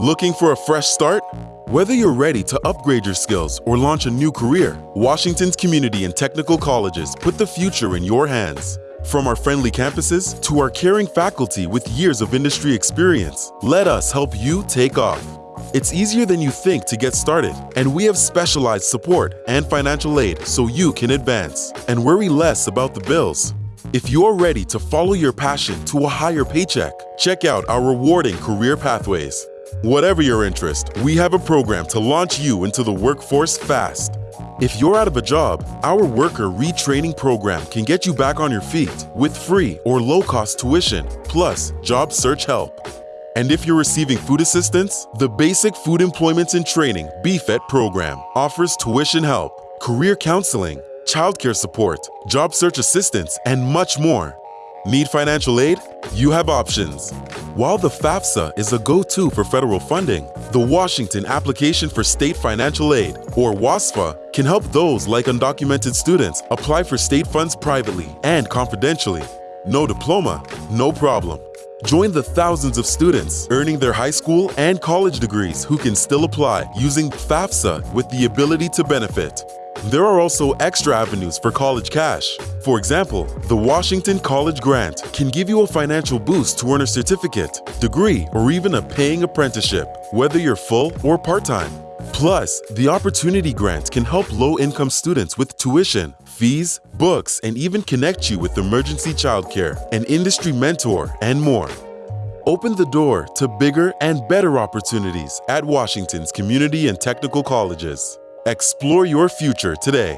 Looking for a fresh start? Whether you're ready to upgrade your skills or launch a new career, Washington's community and technical colleges put the future in your hands. From our friendly campuses to our caring faculty with years of industry experience, let us help you take off. It's easier than you think to get started, and we have specialized support and financial aid so you can advance and worry less about the bills. If you're ready to follow your passion to a higher paycheck, check out our rewarding career pathways. Whatever your interest, we have a program to launch you into the workforce fast. If you're out of a job, our worker retraining program can get you back on your feet with free or low-cost tuition, plus job search help. And if you're receiving food assistance, the Basic Food Employment and Training BFET program offers tuition help, career counseling, childcare support, job search assistance, and much more. Need financial aid? You have options. While the FAFSA is a go-to for federal funding, the Washington Application for State Financial Aid, or WASFA, can help those like undocumented students apply for state funds privately and confidentially. No diploma? No problem. Join the thousands of students earning their high school and college degrees who can still apply using FAFSA with the ability to benefit. There are also extra avenues for college cash. For example, the Washington College Grant can give you a financial boost to earn a certificate, degree, or even a paying apprenticeship, whether you're full or part-time. Plus, the Opportunity Grant can help low-income students with tuition, fees, books, and even connect you with emergency childcare, an industry mentor, and more. Open the door to bigger and better opportunities at Washington's community and technical colleges. Explore your future today